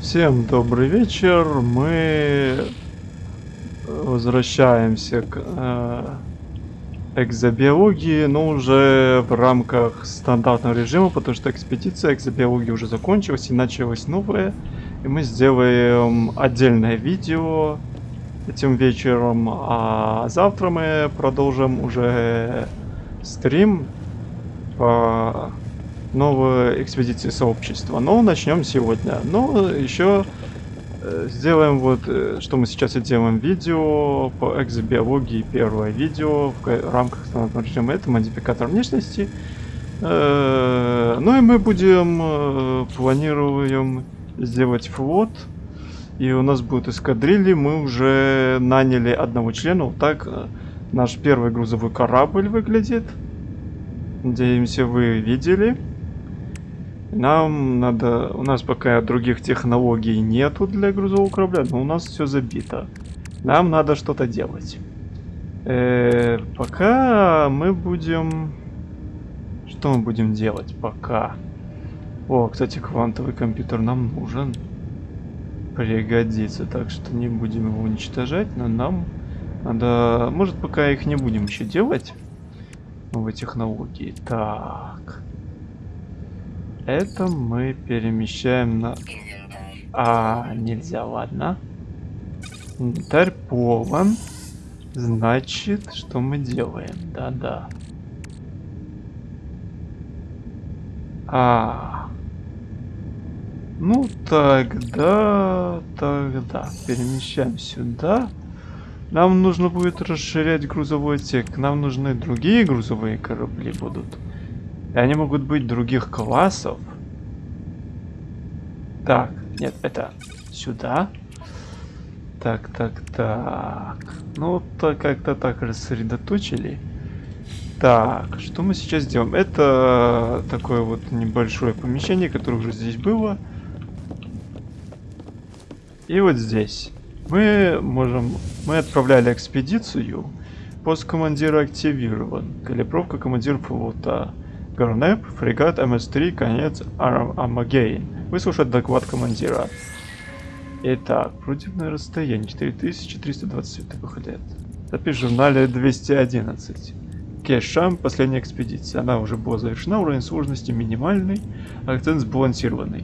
Всем добрый вечер. Мы возвращаемся к э, экзобиологии, но уже в рамках стандартного режима, потому что экспедиция экзобиологии уже закончилась и началась новая. И мы сделаем отдельное видео этим вечером, а завтра мы продолжим уже стрим по новой экспедиции сообщества. Но начнем сегодня. Но еще э, сделаем вот, э, что мы сейчас и делаем видео по экзобиологии. Первое видео в рамках стандартного режима. Это модификатор внешности. Э, ну и мы будем, планируем сделать флот. И у нас будут эскадрильи. Мы уже наняли одного члена. Вот так наш первый грузовой корабль выглядит. Надеемся, вы видели. Нам надо... У нас пока других технологий нету для грузового корабля, но у нас все забито. Нам надо что-то делать. Э -э, пока мы будем... Что мы будем делать пока? О, кстати, квантовый компьютер нам нужен. Пригодится, так что не будем его уничтожать, но нам надо... Может, пока их не будем еще делать? Новые технологии. Так... Это мы перемещаем на... А, нельзя, ладно. Инвентарь полон. Значит, что мы делаем? Да-да. А. Ну, тогда... Тогда перемещаем сюда. Нам нужно будет расширять грузовой отсек. Нам нужны другие грузовые корабли будут. И они могут быть других классов. Так, нет, это сюда. Так, так, так. Ну, то как-то так рассредоточили. Так, что мы сейчас делаем? Это такое вот небольшое помещение, которое уже здесь было. И вот здесь. Мы можем... Мы отправляли экспедицию. Пост командира активирован. Калибровка командира флота. Гарнеп, фрегат МС-3, конец Армагейн. Выслушать доклад командира. Итак, противное расстояние 4320 лет. Запись в журнале 211. Кешам, последняя экспедиция. Она уже была завершена, уровень сложности минимальный, акцент сбалансированный.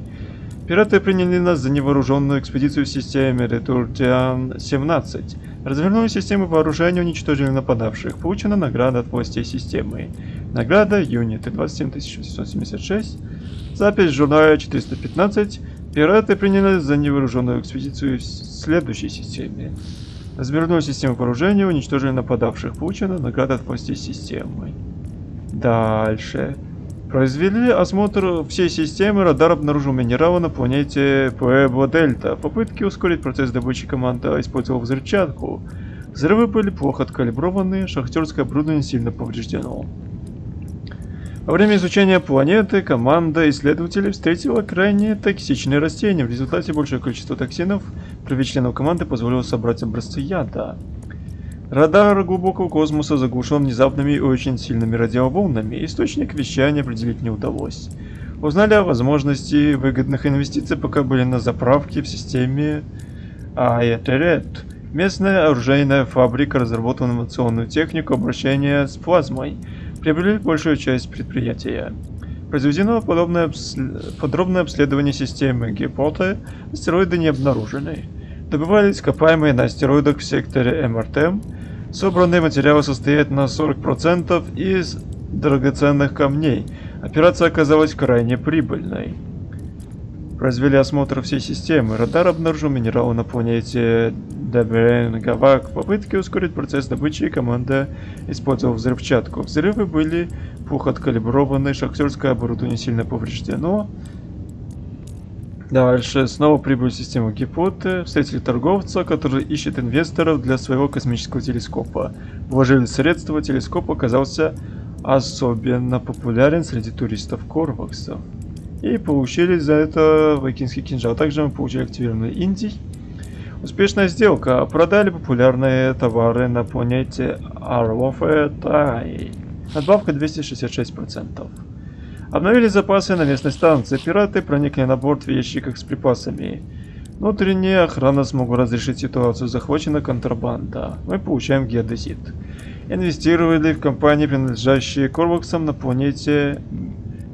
Пираты приняли нас за невооруженную экспедицию в системе Ретуртиан-17. Развернули систему вооружения, уничтожили нападавших. Получена награда от властей системы. Награда юниты 27876. Запись в журнале 415. Пираты приняли за невооруженную экспедицию в следующей системе. Развернули систему вооружения, уничтожили нападавших. Получена награда от властей системы. Дальше. Произвели осмотр всей системы, радар обнаружил минералы на планете Пуэбо Дельта. Попытки ускорить процесс добычи команда использовала взрывчатку. Взрывы были плохо откалиброваны, шахтерское оборудование сильно повреждено. Во время изучения планеты команда исследователей встретила крайне токсичные растения. В результате большее количество токсинов при членов команды позволило собрать образцы яда. Радар глубокого космоса заглушен внезапными и очень сильными радиоволнами. Источник вещания определить не удалось. Узнали о возможности выгодных инвестиций, пока были на заправке в системе Аэтерет. Местная оружейная фабрика разработала инновационную технику обращения с плазмой – приобрели большую часть предприятия. Произведено подобное обс... подробное обследование системы Гипоты, астероиды не обнаружены. Добывались ископаемые на астероидах в секторе МРТ. Собранные материалы состоят на 40% из драгоценных камней. Операция оказалась крайне прибыльной. Произвели осмотр всей системы. Радар обнаружил минералы на планете Даберен Гавак. Попытки ускорить процесс добычи команда использовала взрывчатку. Взрывы были плохо откалиброваны, шахтерское оборудование сильно повреждено. Дальше снова прибыли в систему Гипоты, встретили торговца, который ищет инвесторов для своего космического телескопа. Вложили средства, телескоп оказался особенно популярен среди туристов Корвакса. И получили за это вайкинский кинжал. Также мы получили активированный Индий. Успешная сделка. Продали популярные товары на планете Арвофе Тай. Надбавка 266%. Обновили запасы на местной станции. Пираты проникли на борт в ящиках с припасами. Внутренняя охрана смогла разрешить ситуацию. Захвачена контрабанда. Мы получаем геодезит. Инвестировали в компании, принадлежащие Корваксам на планете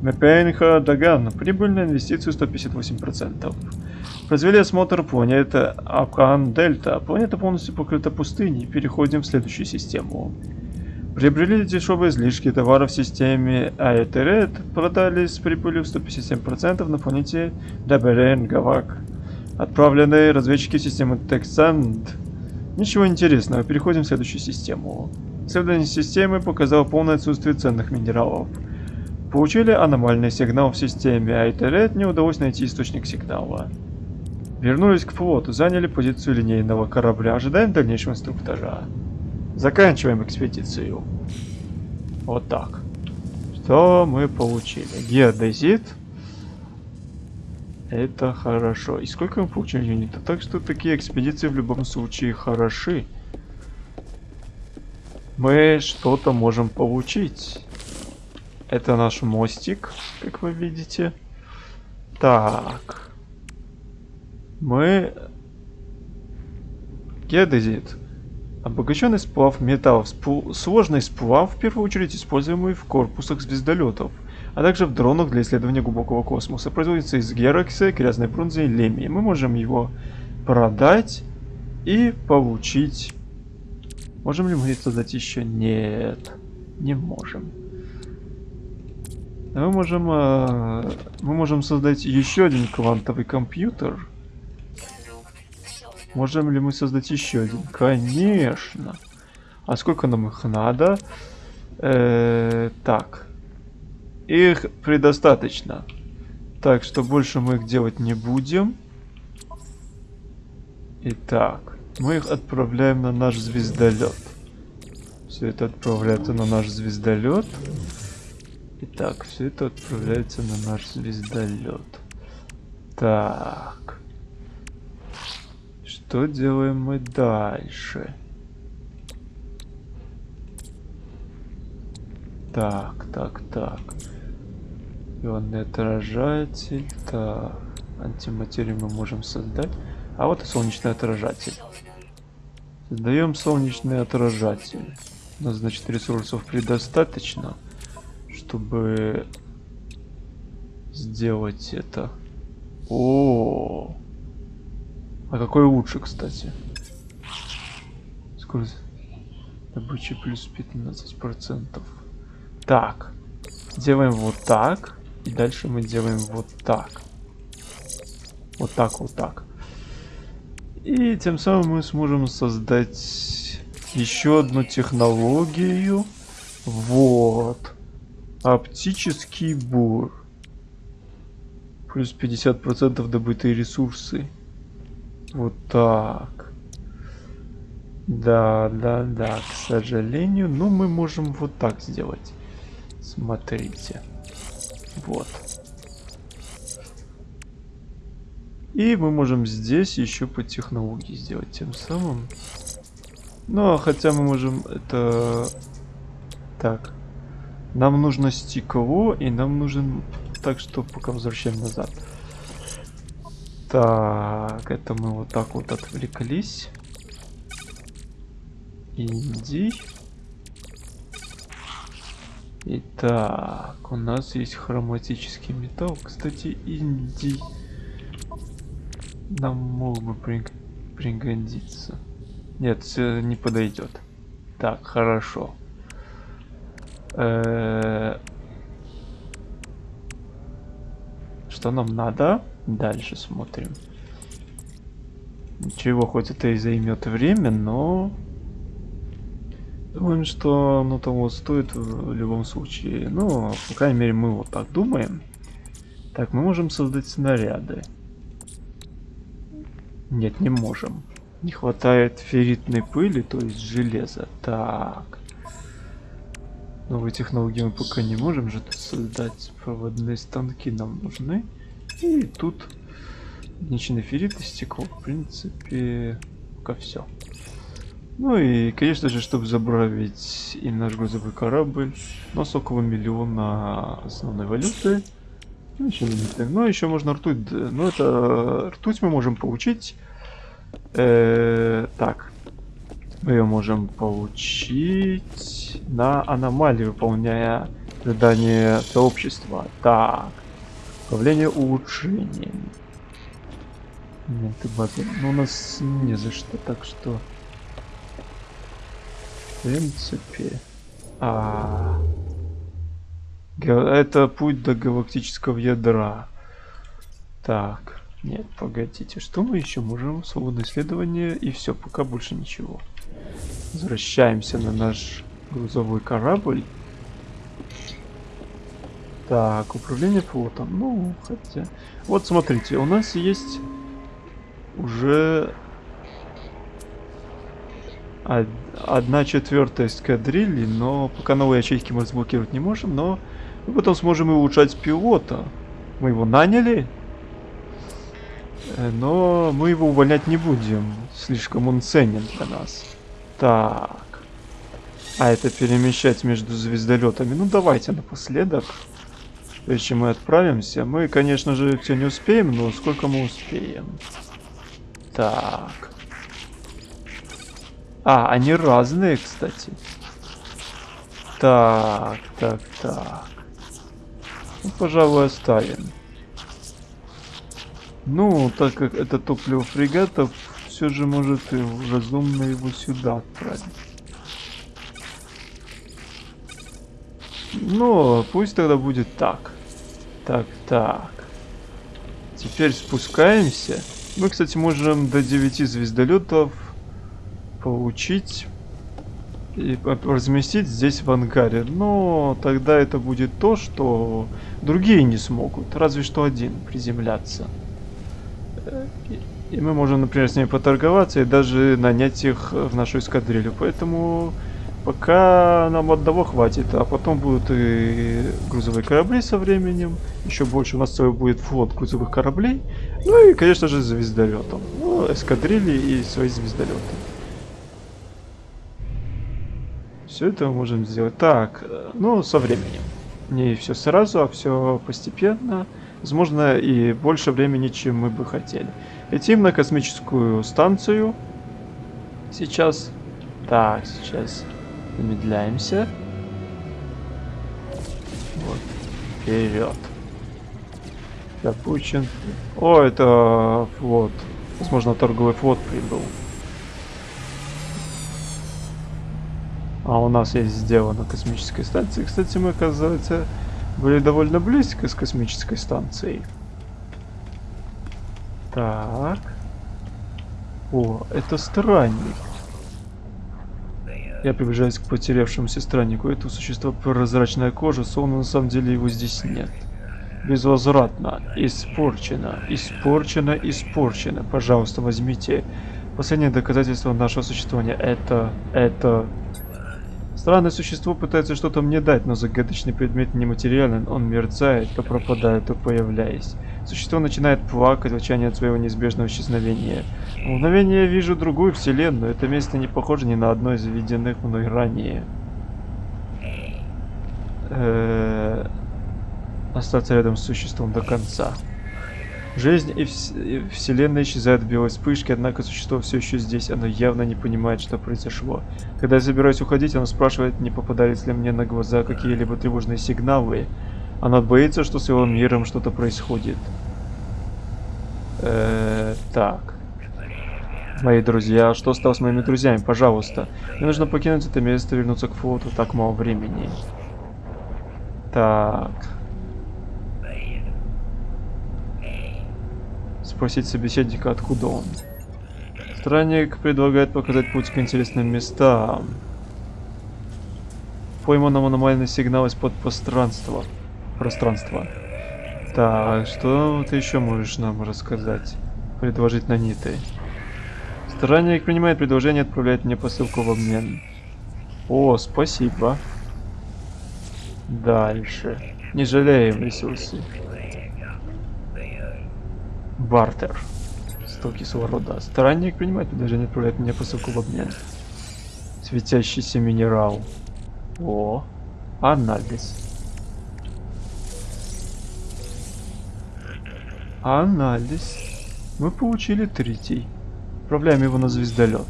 Мепенха Даган. Прибыльная инвестицию 158%. Произвели осмотр планеты Акан Дельта. Планета полностью покрыта пустыней. Переходим в следующую систему. Приобрели дешевые излишки товаров в системе Аэтерет. Продали с прибылью в 157% на планете Даберен Гавак. Отправленные разведчики системы Тександ. Ничего интересного. Переходим в следующую систему. Исследование системы показало полное отсутствие ценных минералов. Получили аномальный сигнал в системе Айтерет, не удалось найти источник сигнала. Вернулись к флоту, заняли позицию линейного корабля, ожидаем дальнейшего инструктажа. Заканчиваем экспедицию. Вот так. Что мы получили? Геодезит. Это хорошо. И сколько мы получили юнитов? Так что такие экспедиции в любом случае хороши. Мы что-то можем получить. Это наш мостик, как вы видите. Так. Мы... Геодезит. Обогащенный сплав металлов. Спу... Сложный сплав, в первую очередь используемый в корпусах звездолетов, а также в дронах для исследования глубокого космоса. Производится из герокса, грязной бронзы и лемии. Мы можем его продать и получить... Можем ли мы создать еще? Нет, не можем. Мы можем, э, мы можем создать еще один квантовый компьютер. Можем ли мы создать еще один? Конечно. А сколько нам их надо? Э, так. Их предостаточно. Так что больше мы их делать не будем. Итак, мы их отправляем на наш звездолет. Все это отправляется на наш звездолет. Итак, все это отправляется на наш звездолет. Так. Что делаем мы дальше? Так, так, так. Ионный отражатель. Так. Антиматерию мы можем создать. А вот и солнечный отражатель. Создаем солнечный отражатель. У нас, значит, ресурсов предостаточно чтобы сделать это. О, -о, -о. А какой лучше, кстати? Скорость добычи плюс 15 процентов. Так, делаем вот так, и дальше мы делаем вот так. Вот так, вот так. И тем самым мы сможем создать еще одну технологию. Вот. Оптический бур. Плюс 50% добытые ресурсы. Вот так. Да, да, да, к сожалению. Но мы можем вот так сделать. Смотрите. Вот. И мы можем здесь еще по технологии сделать тем самым. Ну, а хотя мы можем это... Так. Нам нужно стекло, и нам нужен... Так что пока возвращаем назад. Так, это мы вот так вот отвлеклись. Иди. Итак, у нас есть хроматический металл. Кстати, инди нам мог бы пригодиться. Нет, не подойдет. Так, хорошо. Э, что нам надо? Дальше смотрим. Ничего, хоть это и займет время, но... Думаем, что оно того стоит в любом случае. Ну, по крайней мере, мы вот так думаем. Так, мы можем создать снаряды. Нет, не можем. Не хватает ферритной пыли, то есть железа. Так. Новые технологии мы пока не можем же создать. Проводные станки нам нужны. И тут ничный феррит и стекло. В принципе, пока все. Ну и, конечно же, чтобы забравить и наш грузовой корабль, у нас около миллиона основной валюты. Ну, еще Ну, еще можно ртуть. Ну, это ртуть мы можем получить. Э, так. Мы ее можем получить на аномалии, выполняя задание сообщества. Так. Управление улучшением. Нет, ты базы. Ну, у нас не за что, так что... В принципе... А... Это путь до галактического ядра. Так, нет, погодите, что мы еще можем? Свободное исследование и все, пока больше ничего. Возвращаемся на наш грузовой корабль. Так, управление флотом. Ну, хотя... Вот смотрите, у нас есть уже од- одна четвертая эскадрильи, но пока новые ячейки мы разблокировать не можем, но мы потом сможем и улучшать пилота. Мы его наняли, э, но мы его увольнять не будем. Слишком он ценен для нас. Так. А это перемещать между звездолетами. Ну давайте напоследок. Прежде чем мы отправимся. Мы, конечно же, все не успеем, но сколько мы успеем? Так. А, они разные, кстати. Так, так, так. Ну, пожалуй, оставим. Ну, так как это топливо фрегатов, все же может и разумно его сюда отправить. Ну, пусть тогда будет так. Так, так. Теперь спускаемся. Мы, кстати, можем до 9 звездолетов получить и разместить здесь в ангаре. Но тогда это будет то, что другие не смогут. Разве что один приземляться. Э, и мы можем, например, с ними поторговаться и даже нанять их в нашу эскадрилью. Поэтому пока нам одного хватит, а потом будут и грузовые корабли со временем. Еще больше у нас целый будет флот грузовых кораблей. Ну и, конечно же, звездолетом. Ну, эскадрильи и свои звездолеты. Все это мы можем сделать. Так, ну, со временем. Не все сразу, а все постепенно. Возможно, и больше времени, чем мы бы хотели. Летим на космическую станцию. Сейчас. Так, сейчас замедляемся. Вот. Вперед. Запущен. О, это флот. Возможно, торговый флот прибыл. А у нас есть сделано космической станции. Кстати, мы, оказывается, были довольно близко с космической станцией. Так. О, это странник. Я приближаюсь к потерявшемуся страннику. Это существо прозрачная кожа, словно на самом деле его здесь нет. Безвозвратно. Испорчено. Испорчено. Испорчено. Пожалуйста, возьмите. Последнее доказательство нашего существования. Это... Это... Странное существо пытается что-то мне дать, но загадочный предмет нематериален, он мерцает, то пропадает, то появляясь. Существо начинает плакать в от своего неизбежного исчезновения. В мгновение я вижу другую вселенную, это место не похоже ни на одно из виденных мной ранее. Э, Остаться рядом с существом до конца. Жизнь и, вс- и вселенная исчезают в белой вспышке, однако существо все еще здесь, оно явно не понимает, что произошло. Когда я собираюсь уходить, оно спрашивает, не попадались ли мне на глаза какие-либо тревожные сигналы. Оно боится, что с его миром что-то происходит. Э, так. Мои друзья, что стало с моими друзьями? Пожалуйста. Мне нужно покинуть это место и вернуться к флоту. Так мало времени. Так. Спросить собеседника, откуда он. Странник предлагает показать путь к интересным местам. Пойманном аномальный сигнал из-под пространства. Пространства. Так, что ты еще можешь нам рассказать? Предложить на ниты. Странник принимает предложение и отправляет мне посылку в обмен. О, спасибо. Дальше. Не жалеем ресурсы. Бартер. 100 кислорода. Странник принимает предложение и отправляет мне посылку в обмен. Светящийся минерал. О, анализ. Анализ. Мы получили третий. Отправляем его на звездолет.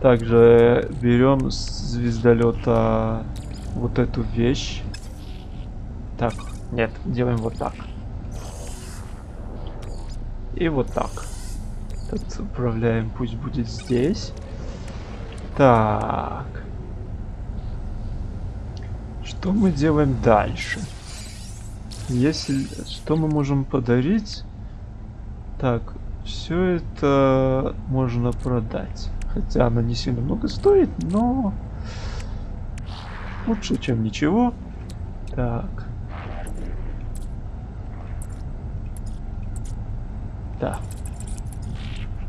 Также берем с звездолета вот эту вещь. Так, нет, делаем вот так. И вот так. Тут управляем, пусть будет здесь. Так. Что мы делаем дальше? Если... Что мы можем подарить? Так, все это можно продать. Хотя она не сильно много стоит, но... Лучше, чем ничего. Так. Да.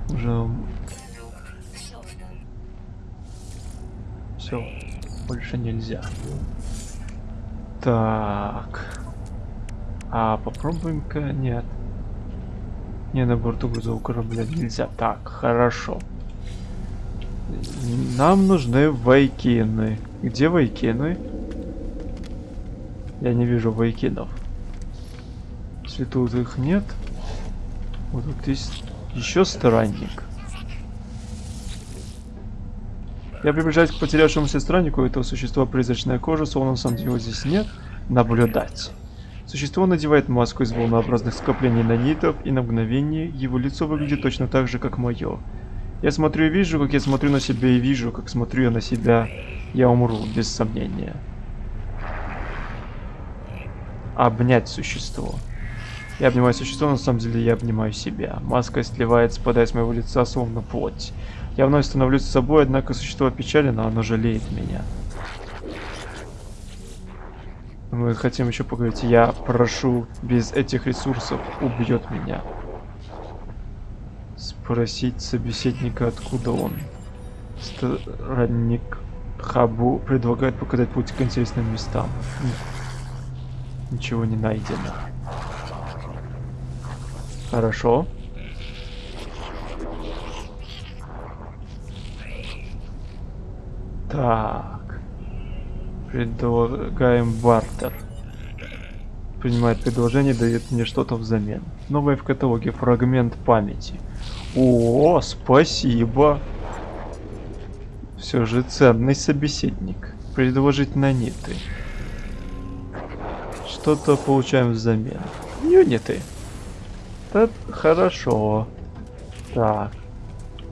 Уже... Все. Больше нельзя. Так. А попробуем-ка... Нет. Не, на борту грузового корабля нельзя. Так, хорошо. Нам нужны вайкины. Где вайкины? Я не вижу вайкинов. Если тут их нет... Вот тут есть еще странник. Я приближаюсь к потерявшемуся страннику этого существа призрачная кожа, словно деле его здесь нет. Наблюдать. Существо надевает маску из волнообразных скоплений нанитов, и на мгновение его лицо выглядит точно так же, как мое. Я смотрю и вижу, как я смотрю на себя и вижу, как смотрю я на себя. Я умру, без сомнения. Обнять существо. Я обнимаю существо, но на самом деле я обнимаю себя. Маска сливает, спадая с моего лица, словно плоть. Я вновь становлюсь собой, однако существо опечалено, оно жалеет меня. Мы хотим еще поговорить. Я прошу, без этих ресурсов убьет меня. Спросить собеседника, откуда он. Странник Хабу предлагает показать путь к интересным местам. Ничего не найдено. Хорошо. Так. Предлагаем бартер. Принимает предложение, дает мне что-то взамен. Новое в каталоге. Фрагмент памяти. О, спасибо. Все же ценный собеседник. Предложить наниты. Что-то получаем взамен. Юниты. Это хорошо. Так.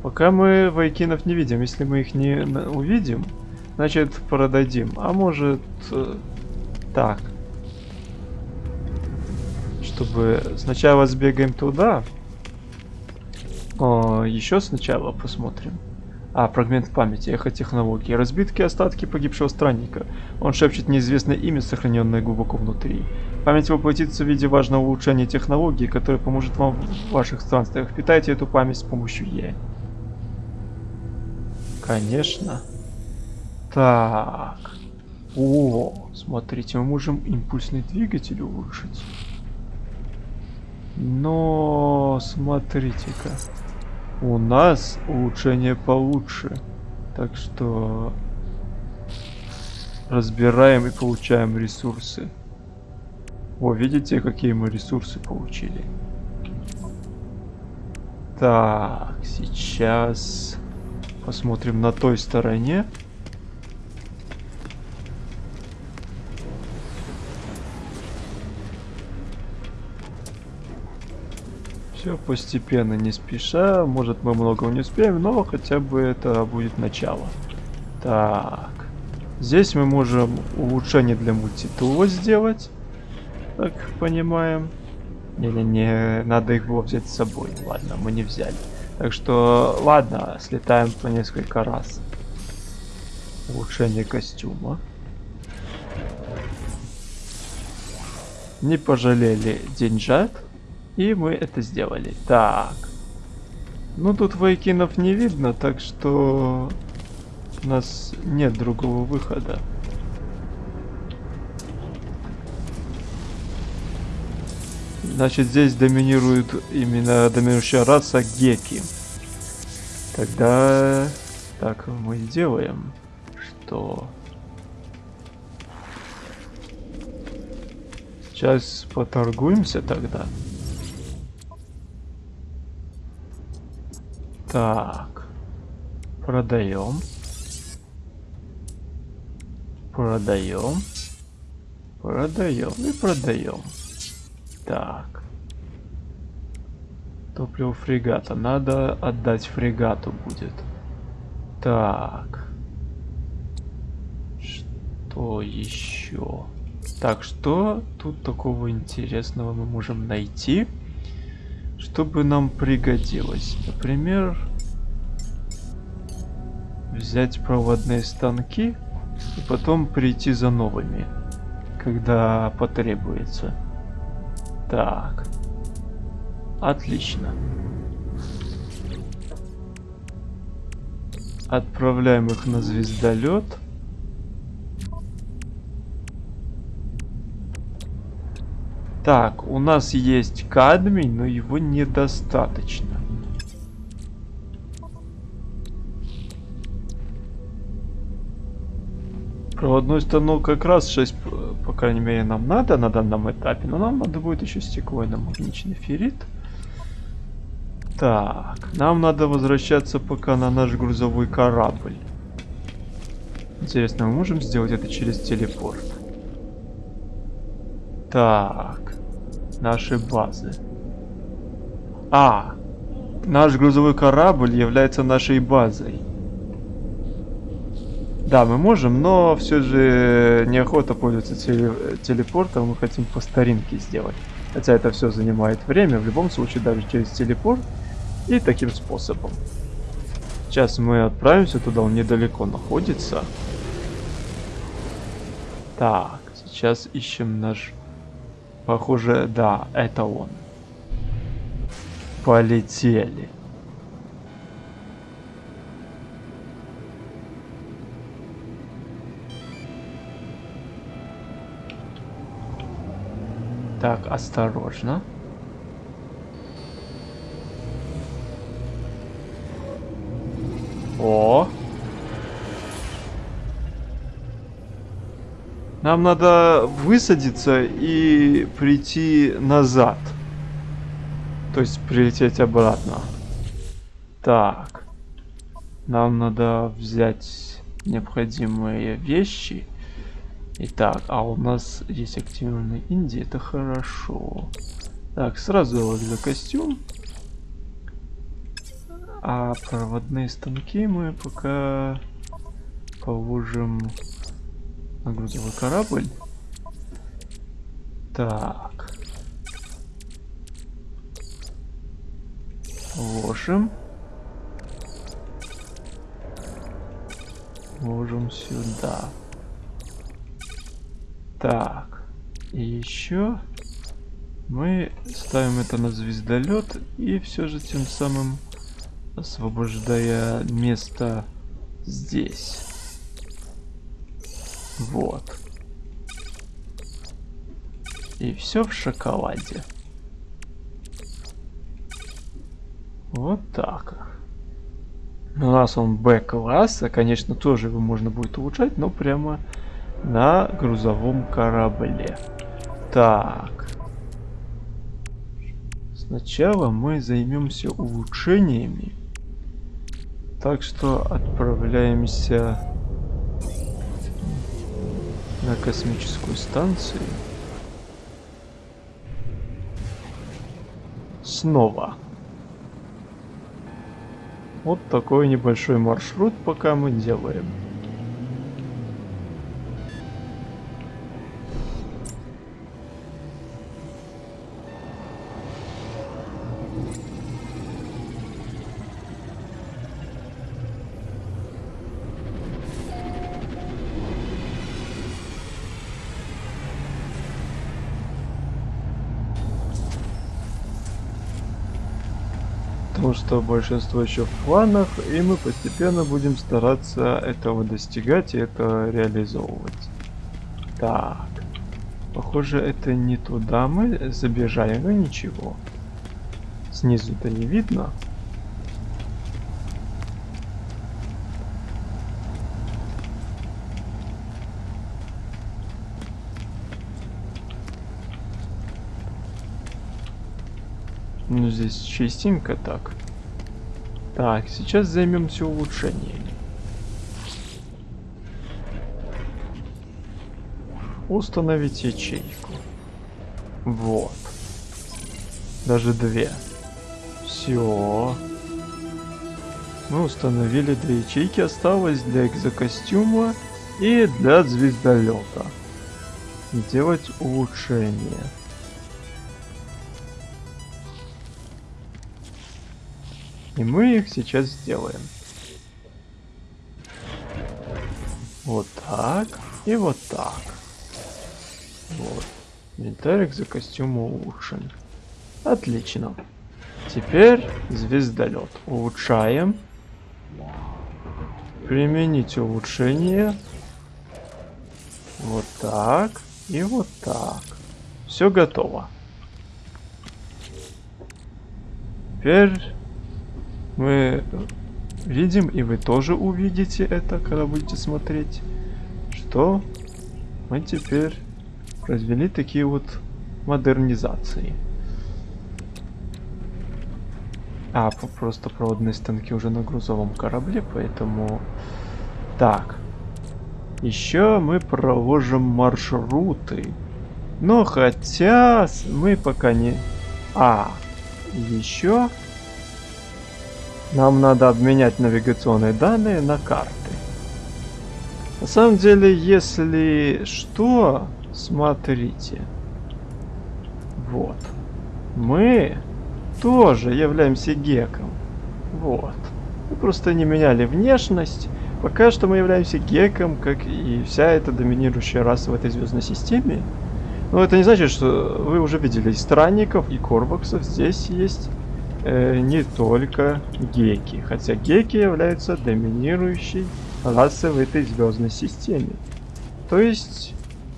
Пока мы вайкинов не видим. Если мы их не увидим, значит продадим. А может... Э, так. Чтобы сначала сбегаем туда. О, еще сначала посмотрим. А, фрагмент памяти, эхотехнологии. Разбитки остатки погибшего странника. Он шепчет неизвестное имя, сохраненное глубоко внутри. Память воплотится в виде важного улучшения технологии, которое поможет вам в ваших странствиях. Питайте эту память с помощью Е. Конечно. Так. О, смотрите, мы можем импульсный двигатель улучшить. Но смотрите-ка. У нас улучшение получше. Так что разбираем и получаем ресурсы. О, видите, какие мы ресурсы получили? Так, сейчас Посмотрим на той стороне. Все постепенно, не спеша. Может мы много не успеем, но хотя бы это будет начало. Так. Здесь мы можем улучшение для мультитула сделать. Так, понимаем. Не-не-не, надо их было взять с собой. Ладно, мы не взяли. Так что, ладно, слетаем по несколько раз. Улучшение костюма. Не пожалели деньжат. И мы это сделали. Так. Ну тут вайкинов не видно, так что у нас нет другого выхода. Значит, здесь доминирует именно доминирующая раса Геки. Тогда так мы делаем, что Сейчас поторгуемся тогда. Так. Продаем. Продаем. Продаем и продаем. Так. Топливо фрегата. Надо отдать фрегату будет. Так. Что еще? Так, что тут такого интересного мы можем найти, чтобы нам пригодилось? Например, взять проводные станки и потом прийти за новыми, когда потребуется. Так. Отлично. Отправляем их на звездолет. Так, у нас есть кадмий, но его недостаточно. Проводной станок как раз 6, по крайней мере, нам надо на данном этапе, но нам надо будет еще стеклойно-магничный феррит. Так, нам надо возвращаться пока на наш грузовой корабль. Интересно, мы можем сделать это через телепорт? Так, наши базы. А, наш грузовой корабль является нашей базой. Да, мы можем, но все же неохота пользоваться теле телепортом, мы хотим по старинке сделать. Хотя это все занимает время, в любом случае даже через телепорт и таким способом. Сейчас мы отправимся туда, он недалеко находится. Так, сейчас ищем наш... Похоже, да, это он. Полетели. Так, осторожно. О! Нам надо высадиться и прийти назад. То есть прилететь обратно. Так. Нам надо взять необходимые вещи. Итак, а у нас есть активированный Индия, это хорошо. Так, сразу за костюм. А проводные станки мы пока положим на грузовой корабль. Так. Ложим. Ложим сюда. Так, и еще мы ставим это на звездолет и все же тем самым освобождая место здесь. Вот. И все в шоколаде. Вот так. У нас он Б-класса, конечно, тоже его можно будет улучшать, но прямо на грузовом корабле. Так. Сначала мы займемся улучшениями. Так что отправляемся на космическую станцию. Снова. Вот такой небольшой маршрут пока мы делаем. Что большинство еще в планах, и мы постепенно будем стараться этого достигать и это реализовывать. Так, похоже это не туда мы забежали, но ничего. Снизу-то не видно. Ну, здесь чистенько так. Так, сейчас займемся улучшением. Установить ячейку. Вот. Даже две. Все. Мы установили две ячейки. Осталось для экзокостюма и для звездолета. Делать улучшение. И мы их сейчас сделаем. Вот так и вот так. Вот. Инвентарик за костюм улучшен. Отлично. Теперь звездолет. Улучшаем. Применить улучшение. Вот так. И вот так. Все готово. Теперь мы видим, и вы тоже увидите это, когда будете смотреть, что мы теперь произвели такие вот модернизации. А, просто проводные станки уже на грузовом корабле, поэтому... Так. Еще мы проложим маршруты. Но хотя мы пока не... А, еще нам надо обменять навигационные данные на карты. На самом деле, если что, смотрите. Вот. Мы тоже являемся геком. Вот. Мы просто не меняли внешность. Пока что мы являемся геком, как и вся эта доминирующая раса в этой звездной системе. Но это не значит, что вы уже видели странников и корваксов. Здесь есть э, не только геки. Хотя геки являются доминирующей расой в этой звездной системе. То есть,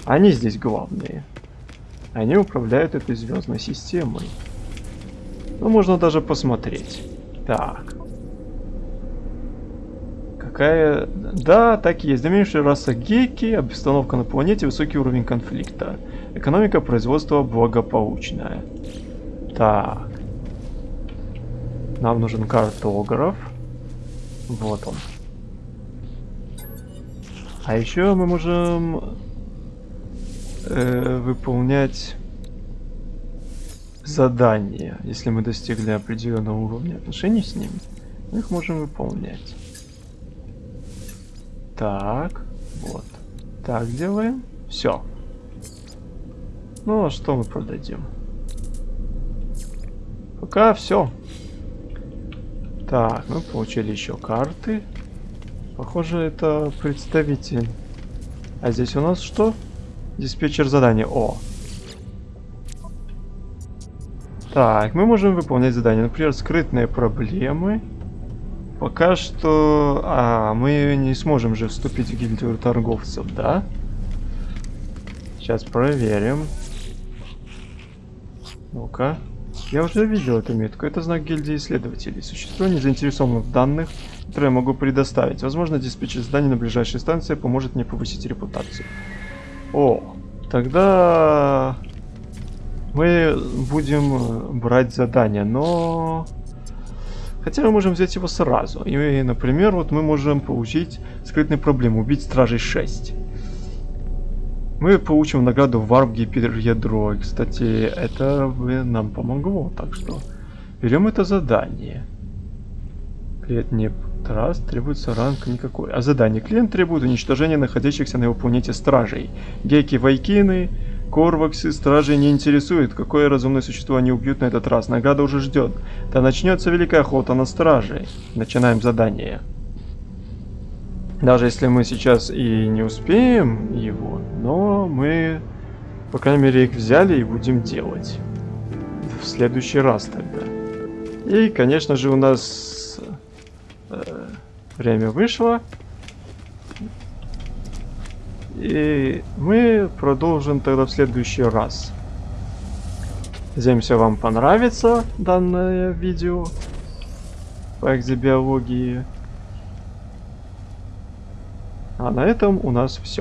они здесь главные. Они управляют этой звездной системой. Ну, можно даже посмотреть. Так. Какая... Да, так и есть. Доминирующая раса геки, обстановка на планете, высокий уровень конфликта. Экономика производства благополучная. Так. Нам нужен картограф. Вот он. А еще мы можем э, выполнять задания. Если мы достигли определенного уровня отношений с ним, мы их можем выполнять. Так, вот. Так делаем. Все. Ну, а что мы продадим? Пока все. Так, мы получили еще карты. Похоже, это представитель. А здесь у нас что? Диспетчер задания. О! Так, мы можем выполнять задания. Например, скрытные проблемы. Пока что... А, мы не сможем же вступить в гильдию торговцев, да? Сейчас проверим. Ну-ка. Я уже видел эту метку. Это знак гильдии исследователей. Существо не заинтересовано в данных, которые я могу предоставить. Возможно, диспетчер зданий на ближайшей станции поможет мне повысить репутацию. О, тогда мы будем брать задание, но... Хотя мы можем взять его сразу. И, например, вот мы можем получить скрытную проблему. Убить стражей 6 мы получим награду Warp Гиперядро. Кстати, это бы нам помогло, так что берем это задание. Клиент не раз требуется ранг никакой. А задание. Клиент требует уничтожения находящихся на его планете стражей. Геки, вайкины, корваксы, стражей не интересует, какое разумное существо они убьют на этот раз. Награда уже ждет. Да начнется великая охота на стражей. Начинаем задание. Даже если мы сейчас и не успеем его, но мы, по крайней мере, их взяли и будем делать. В следующий раз тогда. И, конечно же, у нас э, время вышло. И мы продолжим тогда в следующий раз. Надеемся, вам понравится данное видео по экзобиологии. А на этом у нас все.